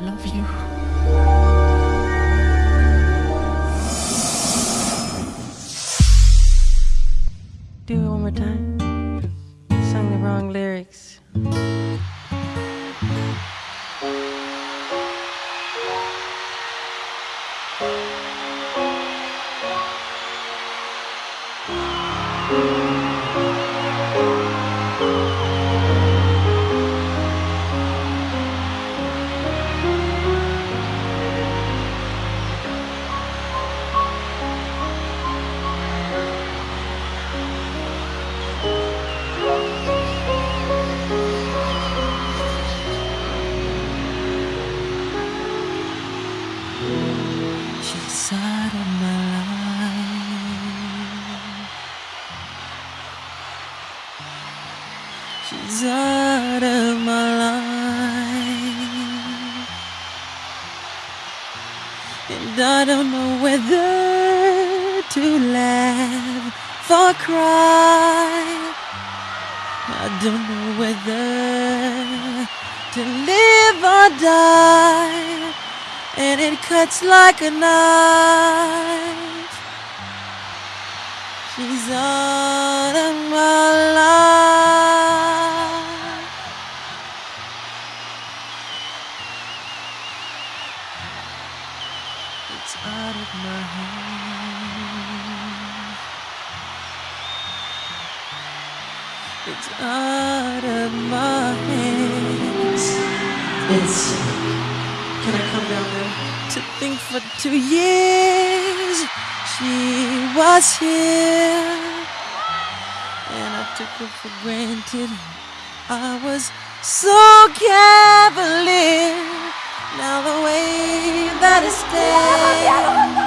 love you. Do it one more time. Sung the wrong lyrics. She's out of my life. And I don't know whether to laugh or cry. I don't know whether to live or die and it cuts like a knife. She's out of my life. It's out of my hands. It's. Can I come down there? to think for two years she was here and I took her for granted. I was so cavalier. Now the way that it stands,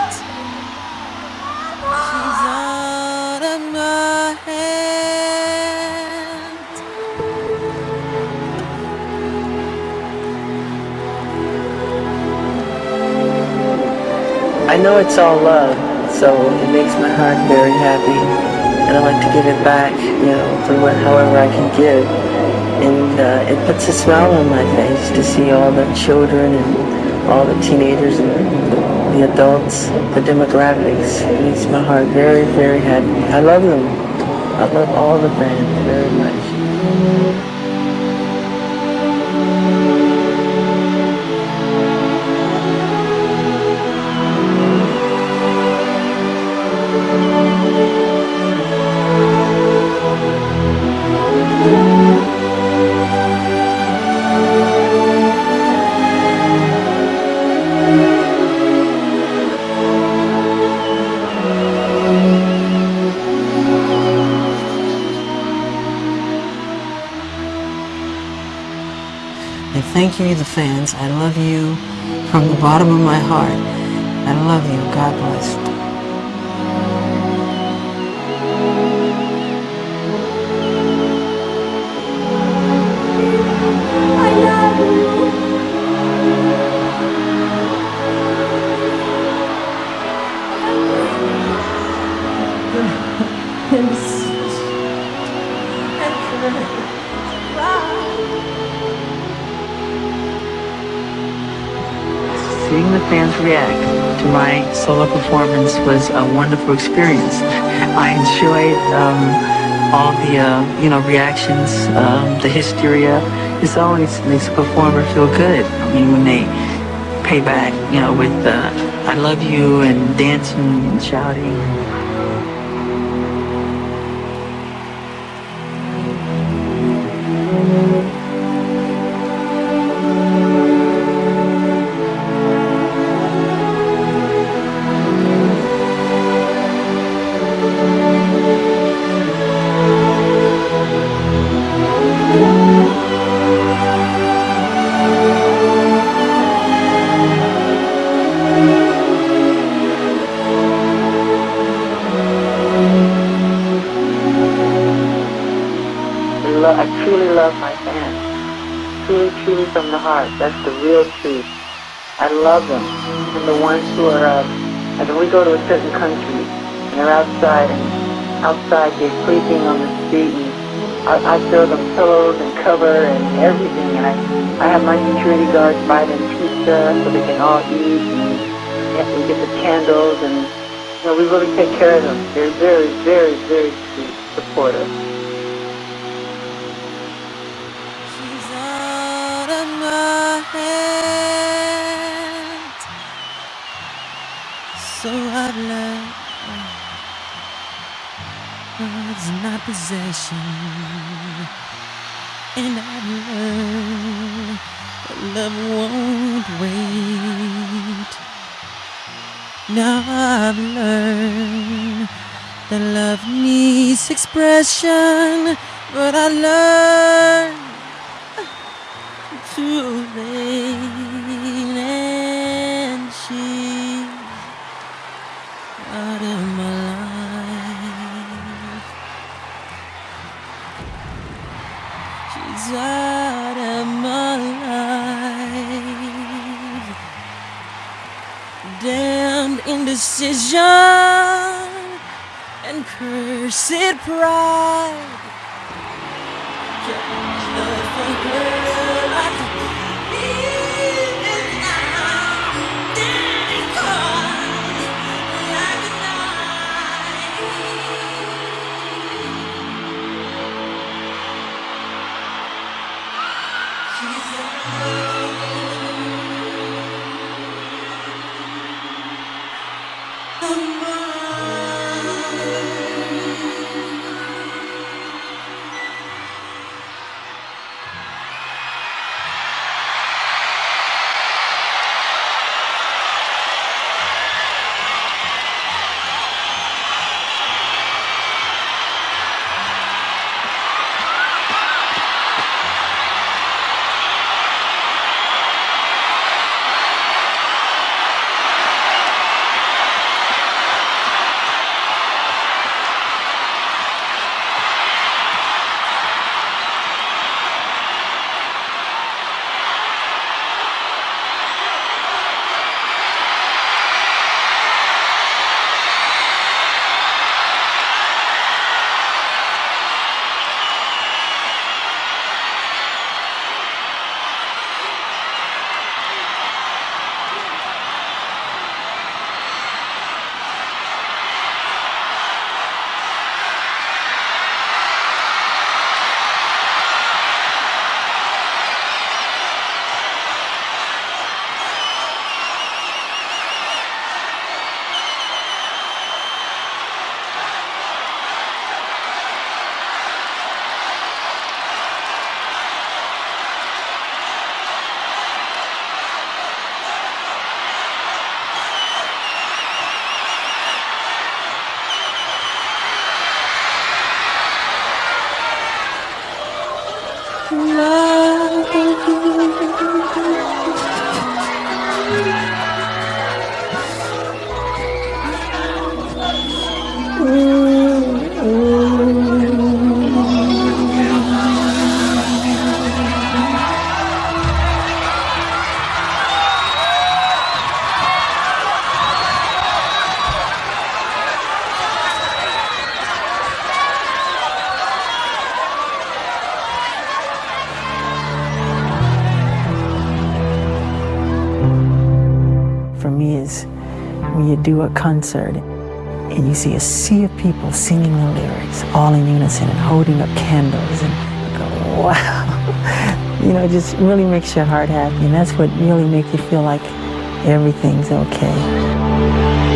I know it's all love, so it makes my heart very happy, and I like to give it back, you know, for what, however I can give. And uh, it puts a smile on my face to see all the children and all the teenagers and the adults, the demographics. It makes my heart very, very happy. I love them. I love all the bands very much. And thank you, the fans. I love you from the bottom of my heart. I love you. God bless. Seeing the fans react to my solo performance was a wonderful experience. I enjoyed um, all the uh, you know reactions, um, the hysteria. It always makes a performer feel good. I mean, when they pay back, you know, with uh, "I love you" and dancing and shouting. Truly, truly from the heart. That's the real truth. I love them. And the ones who are, uh, like we go to a certain country and they're outside and outside they're sleeping on the street and I, I throw them pillows and cover and everything, and I, I have my security guards buy them pizza so they can all eat, and, and we get the candles, and you know, we really take care of them. They're very, very, very sweet, supportive. My hands, so I've learned oh, love's not possession, and I've learned that love won't wait. Now I've learned that love needs expression, but I learned too late, and she's out of my life. She's out of my life. Damned indecision and cursed pride. For when you do a concert and you see a sea of people singing the lyrics all in unison and holding up candles and you go, wow. you know, it just really makes your heart happy and that's what really makes you feel like everything's okay.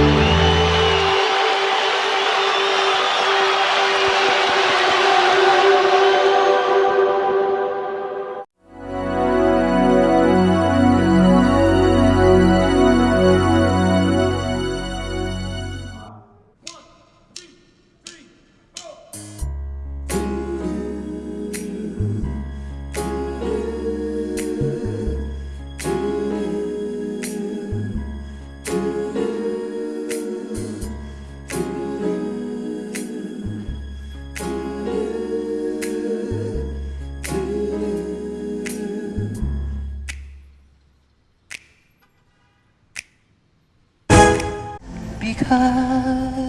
离开。